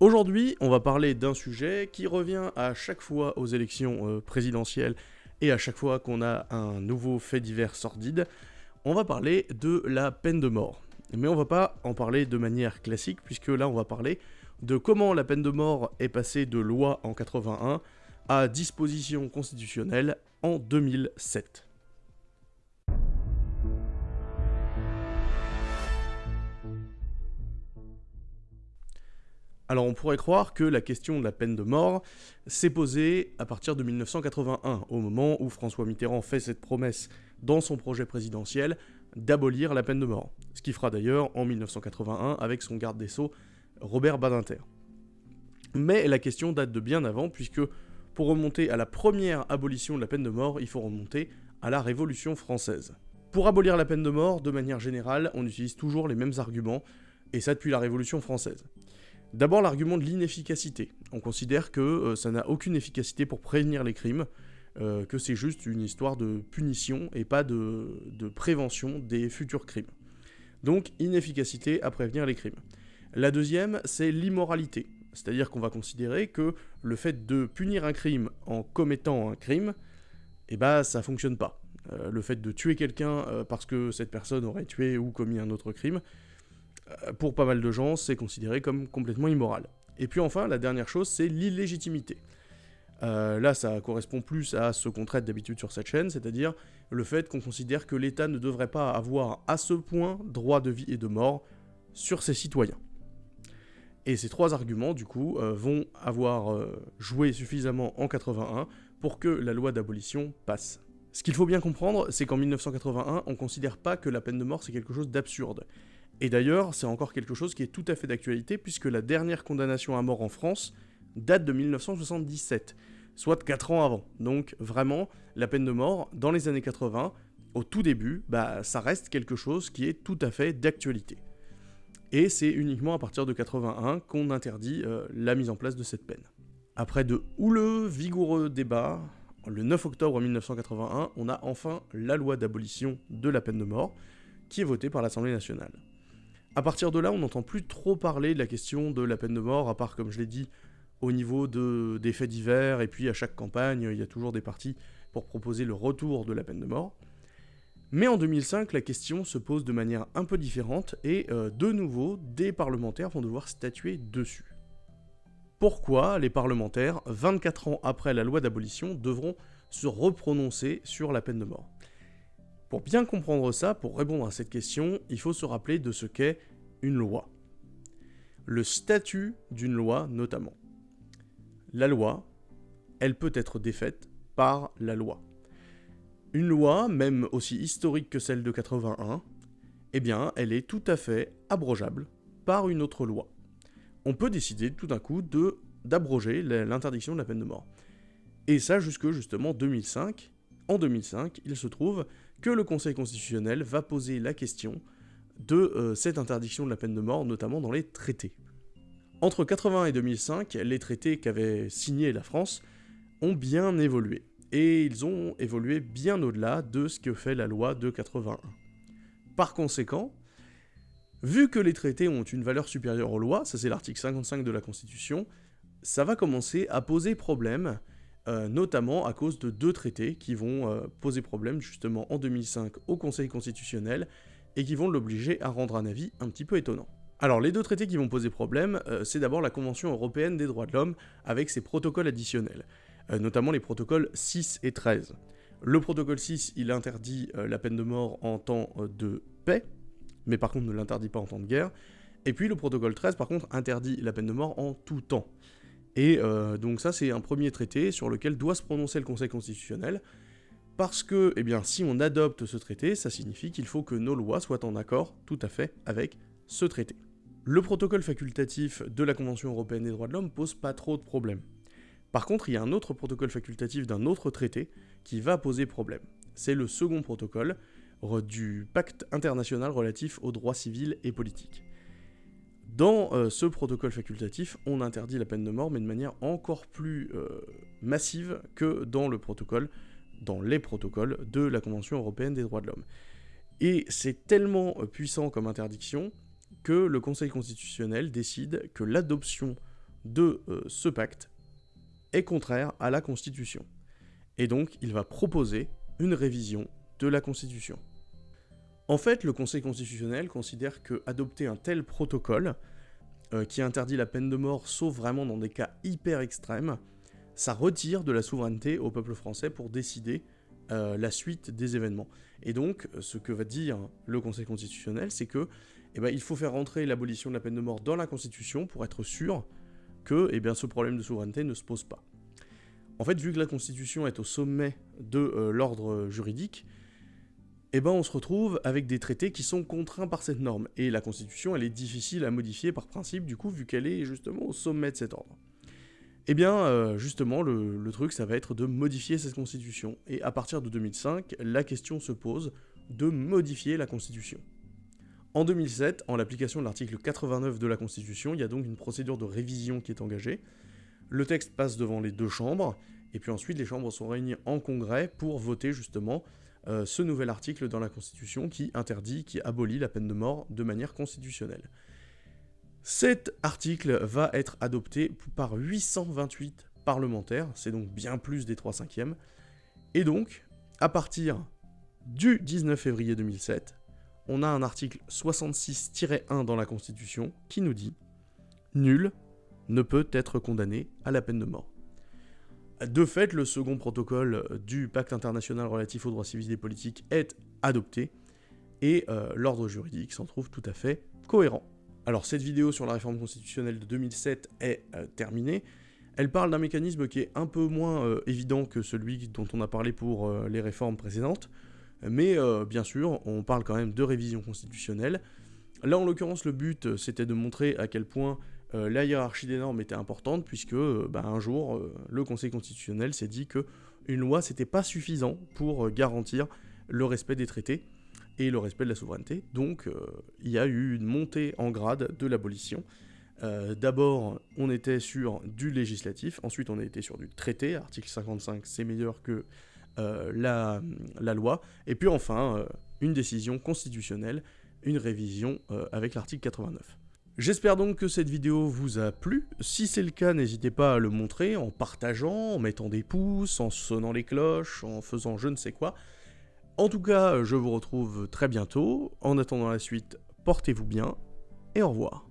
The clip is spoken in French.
Aujourd'hui, on va parler d'un sujet qui revient à chaque fois aux élections euh, présidentielles et à chaque fois qu'on a un nouveau fait divers sordide. On va parler de la peine de mort. Mais on va pas en parler de manière classique, puisque là on va parler de comment la peine de mort est passée de loi en 81 à disposition constitutionnelle en 2007. Alors on pourrait croire que la question de la peine de mort s'est posée à partir de 1981, au moment où François Mitterrand fait cette promesse dans son projet présidentiel d'abolir la peine de mort, ce qu'il fera d'ailleurs en 1981 avec son garde des sceaux Robert Badinter. Mais la question date de bien avant, puisque pour remonter à la première abolition de la peine de mort, il faut remonter à la Révolution française. Pour abolir la peine de mort, de manière générale, on utilise toujours les mêmes arguments, et ça depuis la Révolution française. D'abord l'argument de l'inefficacité. On considère que euh, ça n'a aucune efficacité pour prévenir les crimes, euh, que c'est juste une histoire de punition et pas de, prévention des futurs crimes. Donc inefficacité à prévenir les crimes. La deuxième, c'est l'immoralité. C'est-à-dire qu'on va considérer que le fait de punir un crime en commettant un crime, eh ben ça fonctionne pas. Euh, le fait de tuer quelqu'un parce que cette personne aurait tué ou commis un autre crime, pour pas mal de gens, c'est considéré comme complètement immoral. Et puis enfin, la dernière chose, c'est l'illégitimité. Euh, là, ça correspond plus à ce qu'on traite d'habitude sur cette chaîne, c'est-à-dire le fait qu'on considère que l'État ne devrait pas avoir à ce point droit de vie et de mort sur ses citoyens. Et ces trois arguments, du coup, euh, vont avoir joué suffisamment en 81 pour que la loi d'abolition passe. Ce qu'il faut bien comprendre, c'est qu'en 1981, on ne considère pas que la peine de mort c'est quelque chose d'absurde. Et d'ailleurs, c'est encore quelque chose qui est tout à fait d'actualité, puisque la dernière condamnation à mort en France date de 1977, soit 4 ans avant. Donc vraiment, la peine de mort, dans les années 80, au tout début, bah, ça reste quelque chose qui est tout à fait d'actualité. Et c'est uniquement à partir de 81 qu'on interdit euh, la mise en place de cette peine. Après de houleux, vigoureux débats, le 9 octobre 1981, on a enfin la loi d'abolition de la peine de mort, qui est votée par l'Assemblée nationale. À partir de là, on n'entend plus trop parler de la question de la peine de mort, à part, comme je l'ai dit, au niveau de, des faits divers, et puis à chaque campagne, il y a toujours des partis pour proposer le retour de la peine de mort. Mais en 2005, la question se pose de manière un peu différente, et euh, de nouveau, des parlementaires vont devoir statuer dessus. Pourquoi les parlementaires, 24 ans après la loi d'abolition, devront se reprononcer sur la peine de mort? Pour bien comprendre ça, pour répondre à cette question, il faut se rappeler de ce qu'est une loi. Le statut d'une loi notamment. La loi, elle peut être défaite par la loi. Une loi, même aussi historique que celle de 81, eh bien, elle est tout à fait abrogeable par une autre loi. On peut décider tout d'un coup de d'abroger l'interdiction de la peine de mort. Et ça jusque justement 2005. En 2005, il se trouve que le Conseil constitutionnel va poser la question de euh, cette interdiction de la peine de mort, notamment dans les traités. Entre 80 et 2005, les traités qu'avait signés la France ont bien évolué, et ils ont évolué bien au-delà de ce que fait la loi de 81. Par conséquent, vu que les traités ont une valeur supérieure aux lois, ça c'est l'article 55 de la Constitution, ça va commencer à poser problème euh, notamment à cause de deux traités qui vont euh, poser problème justement en 2005 au Conseil constitutionnel et qui vont l'obliger à rendre un avis un petit peu étonnant. Alors les deux traités qui vont poser problème, euh, c'est d'abord la Convention européenne des droits de l'homme avec ses protocoles additionnels, notamment les protocoles 6 et 13. Le protocole 6, il interdit la peine de mort en temps de paix, mais par contre ne l'interdit pas en temps de guerre. Et puis le protocole 13, par contre, interdit la peine de mort en tout temps. Et euh, donc ça, c'est un premier traité sur lequel doit se prononcer le Conseil constitutionnel, parce que, eh si on adopte ce traité, ça signifie qu'il faut que nos lois soient en accord tout à fait avec ce traité. Le protocole facultatif de la Convention européenne des droits de l'homme pose pas trop de problèmes. Par contre, il y a un autre protocole facultatif d'un autre traité qui va poser problème. C'est le second protocole du pacte international relatif aux droits civils et politiques. Dans euh, ce protocole facultatif, on interdit la peine de mort, mais de manière encore plus euh, massive que dans le protocole, dans les protocoles de la Convention européenne des droits de l'homme. Et c'est tellement euh, puissant comme interdiction que le Conseil constitutionnel décide que l'adoption de ce pacte est contraire à la Constitution. Et donc, il va proposer une révision de la Constitution. En fait, le Conseil constitutionnel considère que adopter un tel protocole, euh, qui interdit la peine de mort sauf vraiment dans des cas hyper extrêmes, ça retire de la souveraineté au peuple français pour décider euh, la suite des événements. Et donc, ce que va dire le Conseil constitutionnel, c'est que eh ben, il faut faire rentrer l'abolition de la peine de mort dans la Constitution pour être sûr que eh ce problème de souveraineté ne se pose pas. En fait, vu que la Constitution est au sommet de euh, l'ordre juridique, eh ben, on se retrouve avec des traités qui sont contraints par cette norme. Et la Constitution, elle est difficile à modifier par principe, du coup, vu qu'elle est justement au sommet de cet ordre. Eh bien, euh, justement, le, le, truc, ça va être de modifier cette Constitution. Et à partir de 2005, la question se pose de modifier la Constitution. En 2007, en l'application de l'article 89 de la Constitution, il y a donc une procédure de révision qui est engagée. Le texte passe devant les deux chambres, et puis ensuite les chambres sont réunies en congrès pour voter justement euh, ce nouvel article dans la Constitution qui interdit, qui abolit la peine de mort de manière constitutionnelle. Cet article va être adopté par 828 parlementaires, c'est donc bien plus des 3 cinquièmes, et donc, à partir du 19 février 2007, on a un article 66-1 dans la Constitution qui nous dit « Nul ne peut être condamné à la peine de mort ». De fait, le second protocole du pacte international relatif aux droits civils et politiques est adopté, et euh, l'ordre juridique s'en trouve tout à fait cohérent. Alors cette vidéo sur la réforme constitutionnelle de 2007 est euh, terminée. Elle parle d'un mécanisme qui est un peu moins euh, évident que celui dont on a parlé pour les réformes précédentes, mais bien sûr, on parle quand même de révision constitutionnelle. Là, en l'occurrence, le but, c'était de montrer à quel point euh, la hiérarchie des normes était importante puisque euh, bah, un jour euh, le Conseil constitutionnel s'est dit que une loi c'était pas suffisant pour garantir le respect des traités et le respect de la souveraineté. Donc il y a eu une montée en grade de l'abolition. D'abord on était sur du législatif, ensuite on été sur du traité, article 55 c'est meilleur que la, loi, et puis enfin une décision constitutionnelle, une révision avec l'article 89. J'espère donc que cette vidéo vous a plu. Si c'est le cas, n'hésitez pas à le montrer en partageant, en mettant des pouces, en sonnant les cloches, en faisant je ne sais quoi. En tout cas, je vous retrouve très bientôt. En attendant la suite, portez-vous bien et au revoir.